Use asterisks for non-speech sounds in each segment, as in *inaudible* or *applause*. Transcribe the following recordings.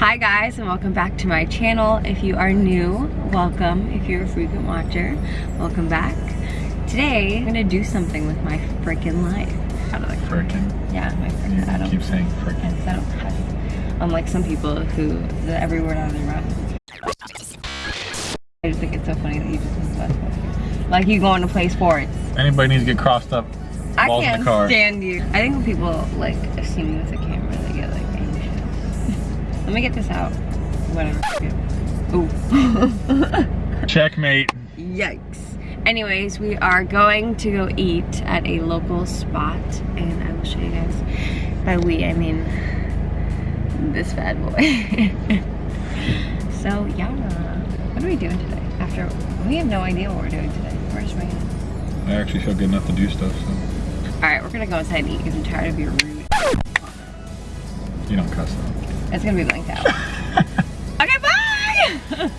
Hi guys and welcome back to my channel. If you are new, welcome. If you're a frequent watcher, welcome back. Today, I'm gonna do something with my freaking life. Out of the freaking? Yeah, my freaking. I don't keep saying freaking. I don't have, unlike some people who, the every word out of their mouth. I just think it's so funny that you just use that word. Like you going to play sports. Anybody needs to get crossed up. I can't the car. stand you. I think when people like see me Let me get this out. Whatever. Ooh. *laughs* Checkmate. Yikes. Anyways, we are going to go eat at a local spot, and I will show you guys. By we, I mean this bad boy. *laughs* so yeah, what are we doing today? After we have no idea what we're doing today. We're just winging. I actually feel good enough to do stuff, so All right, we're gonna go inside and eat because I'm tired of your rude. you don't cuss though. It's gonna be blanked out. *laughs* okay, bye.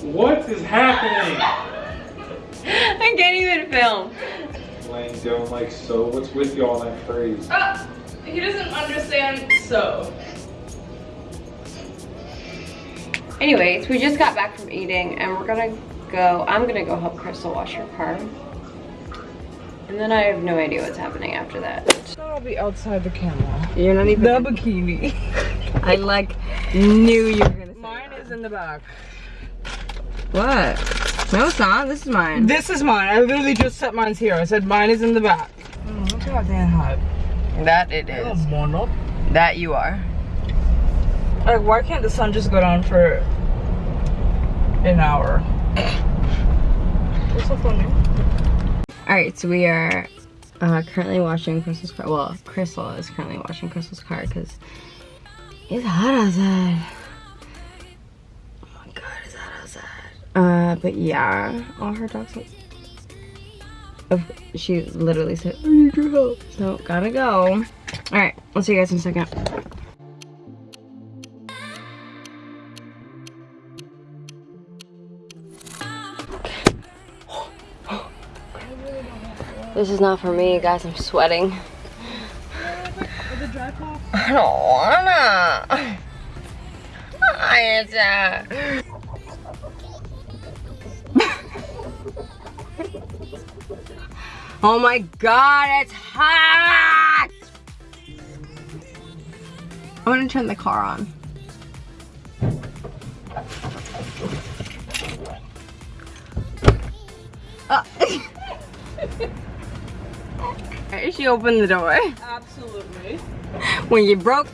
What is happening? I can't even film. Laying down like so. What's with you on that phrase? Ah, he doesn't understand so. Anyways, we just got back from eating and we're gonna go, I'm gonna go help Crystal wash her car. And then I have no idea what's happening after that. I'll be outside the camera. You're not even, The bikini. *laughs* I like knew you were gonna say Mine is in the back. What? No, it's not. This is mine. This is mine. I literally just set mine here. I said mine is in the back. Oh, look how damn hot. That it is. That you are. Like, why can't the sun just go down for an hour? What's so funny? Alright, so we are uh, currently washing Crystal's car. Well, Crystal is currently washing Crystal's car because it's hot outside. Oh my god, it's hot outside. Uh, but yeah, all her dogs. Look, of, she literally said, I need your help. So, gotta go. Alright, I'll see you guys in a second. This is not for me, guys. I'm sweating. I don't wanna. It's uh. *laughs* oh my god, it's hot! I'm gonna turn the car on. Uh, *laughs* she opened the door. Absolutely. When you broke.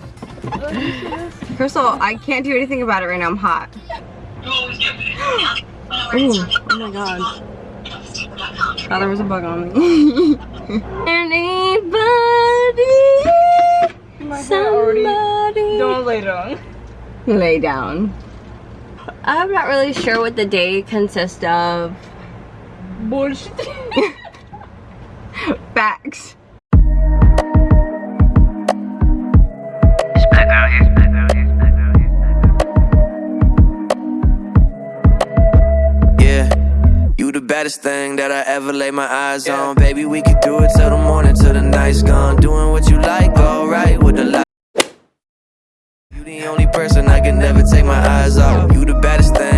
Oh, Crystal, I can't do anything about it right now. I'm hot. Ooh, oh my god. Thought there was a bug on me. *laughs* Anybody, My somebody. Don't lay down. lay down. I'm not really sure what the day consists of. Bullshit. *laughs* Facts. Yeah, you the baddest thing that I ever laid my eyes on. Baby, we could do it till the morning, till the night's gone. Doing what you like, alright with the light. You the only person I can never take my eyes off. You the baddest thing